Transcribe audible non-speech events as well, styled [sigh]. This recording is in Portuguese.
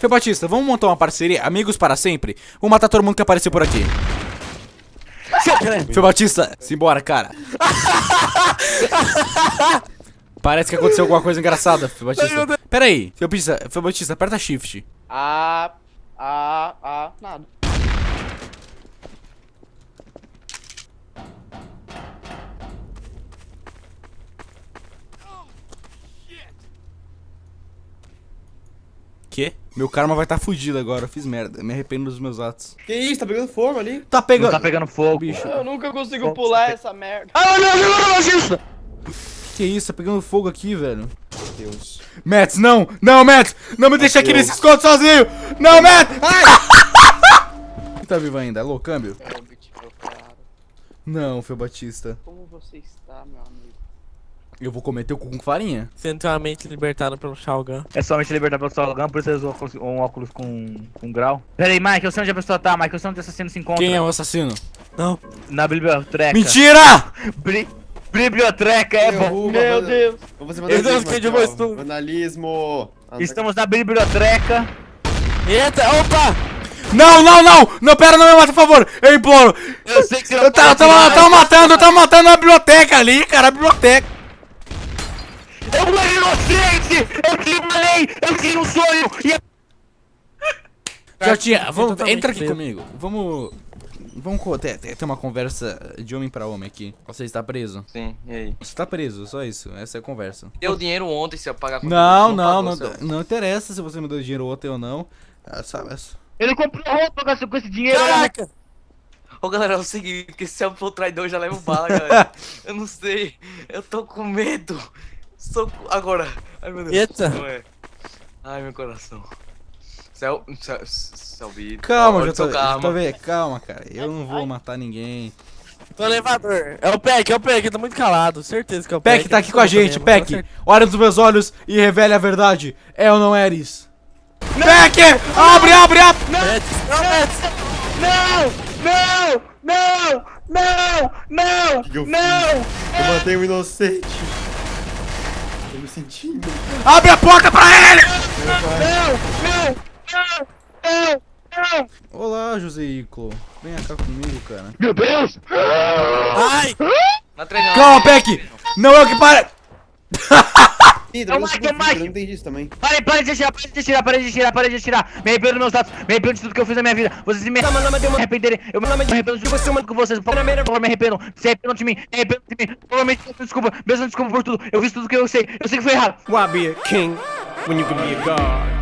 Fê Batista, vamos montar uma parceria, amigos para sempre? Vamos matar todo mundo que apareceu por aqui. Fê Batista, simbora, cara. [laughs] Parece que aconteceu alguma coisa engraçada, Fê Batista. Pera aí, Fê Batista, Fê Batista, aperta shift. Ah, ah, ah, nada. Que? Meu karma vai estar tá fugido agora, eu fiz merda, me arrependo dos meus atos. Que isso, tá pegando fogo ali? Tá Não pegando... tá pegando fogo. Bicho, Eu nunca consigo pular essa merda. Ah, meu Deus, que isso, tá pegando fogo aqui, velho. Meu Deus. Mets, não! Não, Mets! Não me deixa aqui Deus. nesse escondo sozinho! Não, Mets! Ai! tá vivo ainda, alô, câmbio? É. Não, Fê Batista. Como você está, meu amigo? Eu vou comer teu cu com farinha. Centralmente libertado pelo Shao Kahn. É somente libertar pelo Salgão, por isso eles usam um óculos com, com grau. Pera aí, Mike, eu sei onde a pessoa tá, Mike, eu sei onde o assassino se encontra. Quem é o assassino? Não. Na biblioteca. Mentira! [laughs] Bri- Biblioteca é bom. Meu Deus. Meu Deus, ó. isso tudo? Vandalismo. Estamos na biblioteca. Eita, opa! Não, não, não! Não, pera, não me mata, por favor! Eu imploro! Eu sei que você não Eu tava matando, eu tava matando a biblioteca ali, cara, a biblioteca! Eu sou inocente! Eu te falei! Eu tinha um sonho! E Já tinha, vamos, totalmente entra aqui comigo. Vamos. Vamos ter, ter ter uma conversa de homem pra homem aqui. Você está preso? Sim, e aí? Você tá preso, só isso. Essa é a conversa. Deu dinheiro ontem se eu pagar Não, não, pagou, não, seu- não interessa se você me deu dinheiro ontem ou não. Ah, sabe, essa- ele comprou roupa com esse- com esse dinheiro. Caraca! Ô galera, é o seguinte, que se eu for traidor eu já levo bala, [laughs] galera. eu não sei, eu tô com medo. Soco... Agora. Ai meu Deus. Eita. Não é. Ai meu coração. Céu. Céu. Céu. Calma, já tô, karma. tô vendo. Calma, cara. Eu não vou matar ninguém. Tô elevador. É o Peck, é o Peck, tá muito calado. Certeza que é o Peck Peck. tá aqui com a gente, Peck. Olha nos meus olhos e revele a verdade. É ou não é Eris? Peck! Abre, abre, abre! Não! Não! Não! Não! que eu Não! Eu matei um inocente. Sentindo. Abre a porta pra ele! Não! Não! Não! Não! Olá, José Iclo. Vem cá comigo, cara. Meu Deus! Ai! Tá treinando. Calma, Peck! Não é o que para. [laughs] Ih, É o Mike, é o Mike. eu não entendi isso também. De atirar, pare de atirar, pare de atirar, pare de atirar. Me arrependo dos meus atos, me arrependo de tudo que eu fiz na minha vida. Vocês me arrependerem, eu me arrependo de você muito com vocês. Por favor, me arrependam. Se arrependam de mim, me arrependam de mim. Provavelmente desculpa, peço desculpa por tudo. Eu fiz tudo que eu sei, eu sei que foi errado. Why be a king when you can be a god?